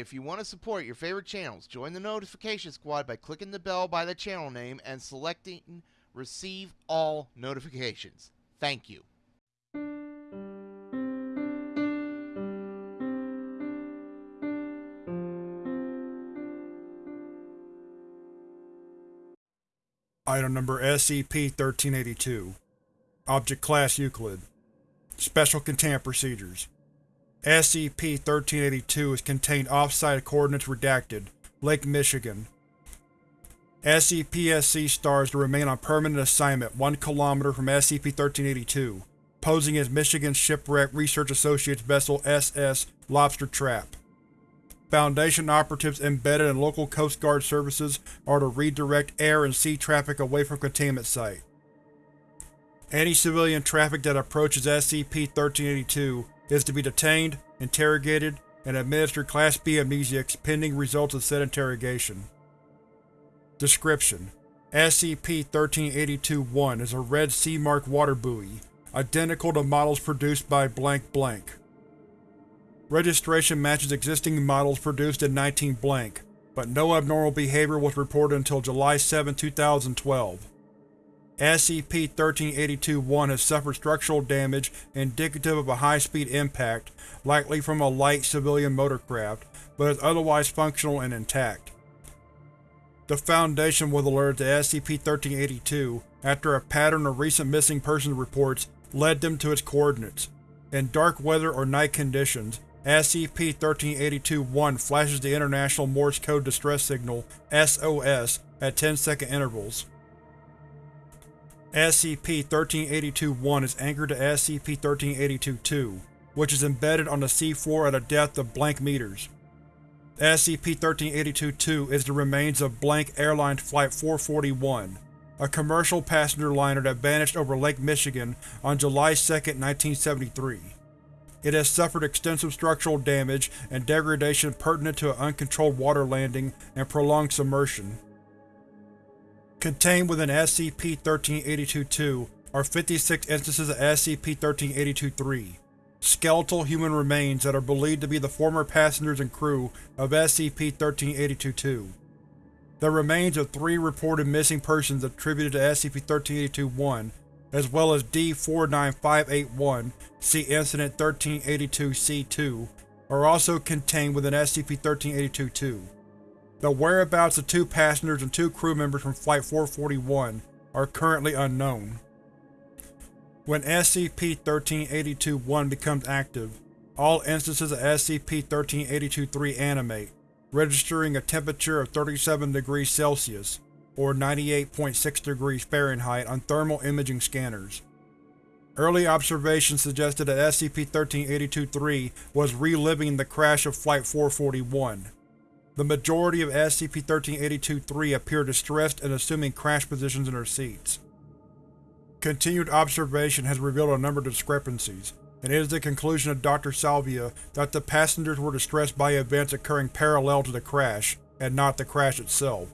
If you want to support your favorite channels, join the notification squad by clicking the bell by the channel name and selecting Receive All Notifications. Thank you. Item number SCP-1382 Object Class Euclid Special Containment Procedures SCP-1382 is contained off-site coordinates redacted, Lake Michigan. SCP-SC stars to remain on permanent assignment 1 km from SCP-1382, posing as Michigan Shipwreck Research Associates vessel SS Lobster Trap. Foundation operatives embedded in local Coast Guard services are to redirect air and sea traffic away from containment site. Any civilian traffic that approaches SCP-1382 is to be detained, interrogated, and administered Class B amnestics pending results of said interrogation. Description: SCP-1382-1 is a red sea mark water buoy, identical to models produced by blank blank. Registration matches existing models produced in 19 blank, but no abnormal behavior was reported until July 7, 2012. SCP-1382-1 has suffered structural damage indicative of a high-speed impact, likely from a light civilian motorcraft, but is otherwise functional and intact. The Foundation was alerted to SCP-1382 after a pattern of recent missing persons reports led them to its coordinates. In dark weather or night conditions, SCP-1382-1 flashes the International Morse Code Distress Signal SOS at 10-second intervals. SCP-1382-1 is anchored to SCP-1382-2, which is embedded on the seafloor at a depth of blank meters. SCP-1382-2 is the remains of blank Airline Flight 441, a commercial passenger liner that vanished over Lake Michigan on July 2, 1973. It has suffered extensive structural damage and degradation pertinent to an uncontrolled water landing and prolonged submersion. Contained within SCP-1382-2 are 56 instances of SCP-1382-3, skeletal human remains that are believed to be the former passengers and crew of SCP-1382-2. The remains of three reported missing persons attributed to SCP-1382-1 as well as D-49581 see Incident 1382-C2, are also contained within SCP-1382-2. The whereabouts of two passengers and two crew members from Flight 441 are currently unknown. When SCP-1382-1 becomes active, all instances of SCP-1382-3 animate, registering a temperature of 37 degrees Celsius, or 98.6 degrees Fahrenheit on thermal imaging scanners. Early observations suggested that SCP-1382-3 was reliving the crash of Flight 441. The majority of SCP-1382-3 appear distressed and assuming crash positions in their seats. Continued observation has revealed a number of discrepancies, and it is the conclusion of Dr. Salvia that the passengers were distressed by events occurring parallel to the crash, and not the crash itself.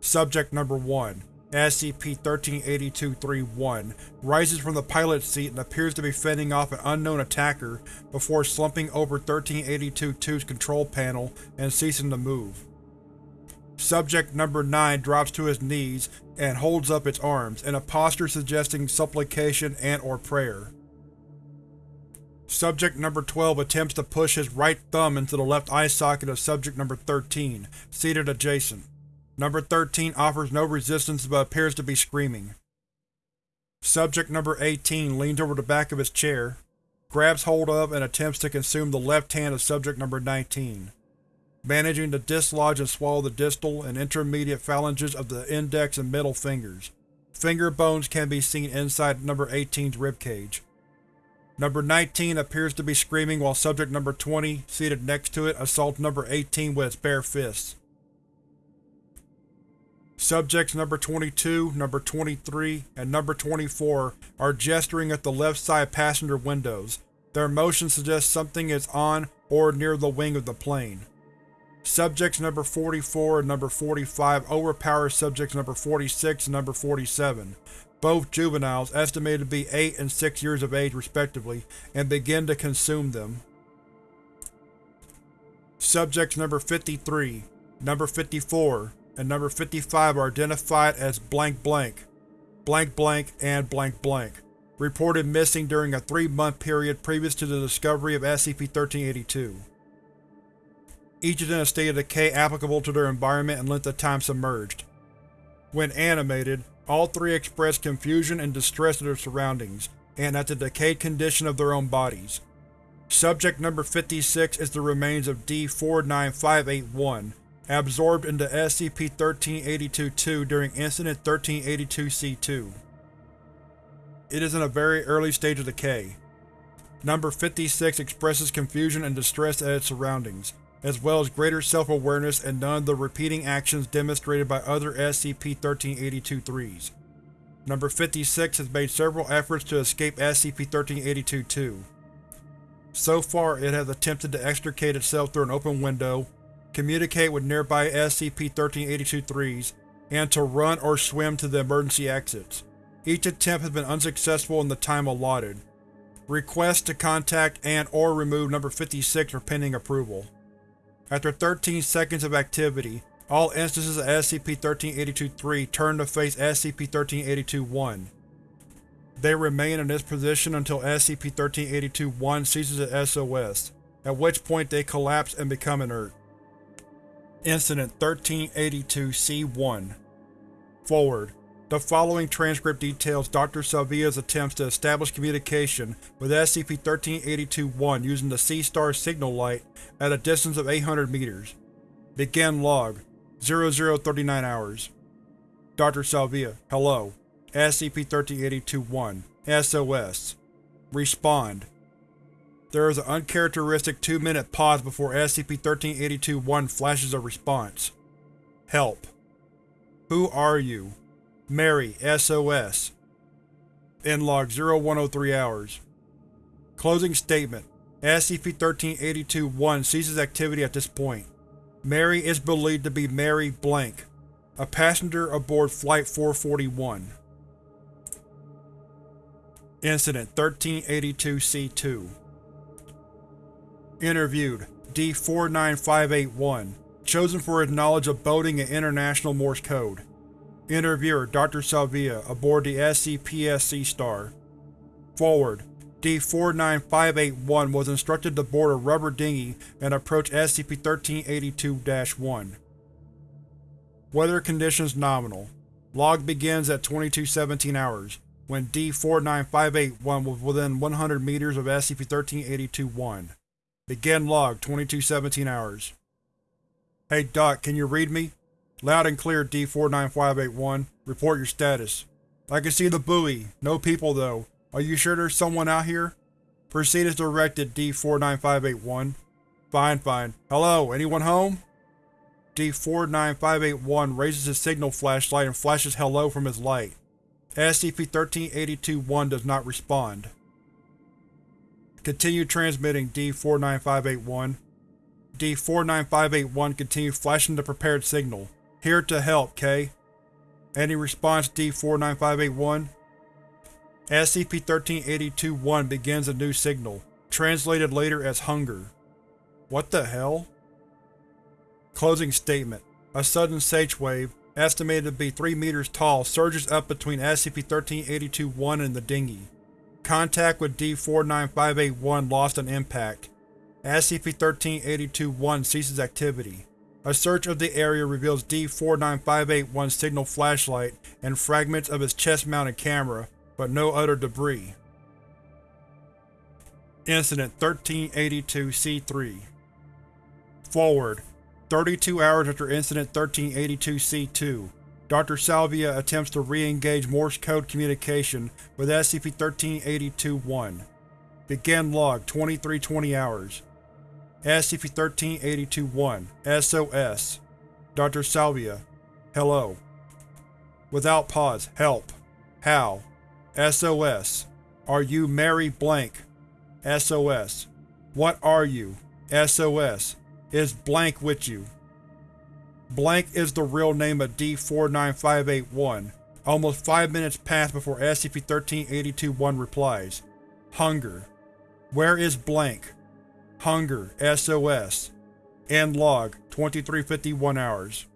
Subject Number 1 SCP-1382-3-1 rises from the pilot's seat and appears to be fending off an unknown attacker before slumping over 1382-2's control panel and ceasing to move. Subject Number 9 drops to his knees and holds up its arms, in a posture suggesting supplication and or prayer. Subject Number 12 attempts to push his right thumb into the left eye socket of Subject Number 13, seated adjacent. Number 13 offers no resistance but appears to be screaming. Subject Number 18 leans over the back of his chair, grabs hold of and attempts to consume the left hand of Subject Number 19, managing to dislodge and swallow the distal and intermediate phalanges of the index and middle fingers. Finger bones can be seen inside Number 18's ribcage. Number 19 appears to be screaming while Subject Number 20, seated next to it, assaults Number 18 with its bare fists. Subjects Number 22, Number 23, and Number 24 are gesturing at the left side passenger windows. Their motion suggests something is on or near the wing of the plane. Subjects Number 44 and Number 45 overpower Subjects Number 46 and Number 47, both juveniles estimated to be 8 and 6 years of age respectively, and begin to consume them. Subjects number 53, number 54, and number 55 are identified as blank blank, blank blank, and blank blank, reported missing during a three-month period previous to the discovery of SCP-1382. Each is in a state of decay applicable to their environment and length of time submerged. When animated, all three express confusion and distress at their surroundings, and at the decayed condition of their own bodies. Subject number 56 is the remains of D-49581, absorbed into SCP-1382-2 during Incident 1382-C2. It is in a very early stage of decay. Number 56 expresses confusion and distress at its surroundings, as well as greater self-awareness and none of the repeating actions demonstrated by other SCP-1382-3s. Number 56 has made several efforts to escape SCP-1382-2. So far it has attempted to extricate itself through an open window, communicate with nearby SCP-1382-3s, and to run or swim to the emergency exits. Each attempt has been unsuccessful in the time allotted. Requests to contact and or remove Number 56 are pending approval. After 13 seconds of activity, all instances of SCP-1382-3 turn to face SCP-1382-1. They remain in this position until SCP-1382-1 ceases its SOS, at which point they collapse and become inert. Incident 1382-C1 Forward. The following transcript details Dr. Salvia's attempts to establish communication with SCP-1382-1 using the Sea Star signal light at a distance of 800 meters. Begin log 0039 hours. Dr. Salvia, hello. SCP-1382-1 SOS Respond There is an uncharacteristic two-minute pause before SCP-1382-1 flashes a response. Help. Who are you? Mary, SOS. End log 0103 hours. Closing statement. SCP-1382-1 ceases activity at this point. Mary is believed to be Mary Blank, a passenger aboard Flight 441. Incident 1382-C2 Interviewed D-49581, chosen for his knowledge of boating and International Morse Code. Interviewer Dr. Salvia, aboard the SCP-Sea Star. Forward D-49581 was instructed to board a rubber dinghy and approach SCP-1382-1. Weather conditions nominal. Log begins at 2217 hours, when D-49581 was within 100 meters of SCP-1382-1. Begin log 2217 hours. Hey Doc, can you read me? Loud and clear D-49581. Report your status. I can see the buoy. No people though. Are you sure there's someone out here? Proceed as directed D-49581. Fine, fine. Hello, anyone home? D-49581 raises his signal flashlight and flashes hello from his light. SCP-1382-1 does not respond. Continue transmitting D-49581. D-49581 continues flashing the prepared signal. Here to help, K. Any response, D-49581? SCP-1382-1 begins a new signal, translated later as Hunger. What the hell? Closing statement. A sudden SH wave, estimated to be 3 meters tall, surges up between SCP-1382-1 and the dinghy. Contact with D-49581 lost on impact. SCP-1382-1 ceases activity. A search of the area reveals D-49581's signal flashlight and fragments of its chest-mounted camera, but no other debris. Incident 1382-C3 Forward. 32 hours after Incident 1382-C2, Dr. Salvia attempts to re-engage Morse code communication with SCP-1382-1. Begin log 2320 hours. SCP-1382-1 SOS Dr. Salvia Hello Without pause Help How SOS Are you Mary Blank SOS What are you SOS Is Blank with you Blank is the real name of D-49581. Almost five minutes pass before SCP-1382-1 replies. Hunger. Where is Blank? Hunger. SOS. End log 2351 hours.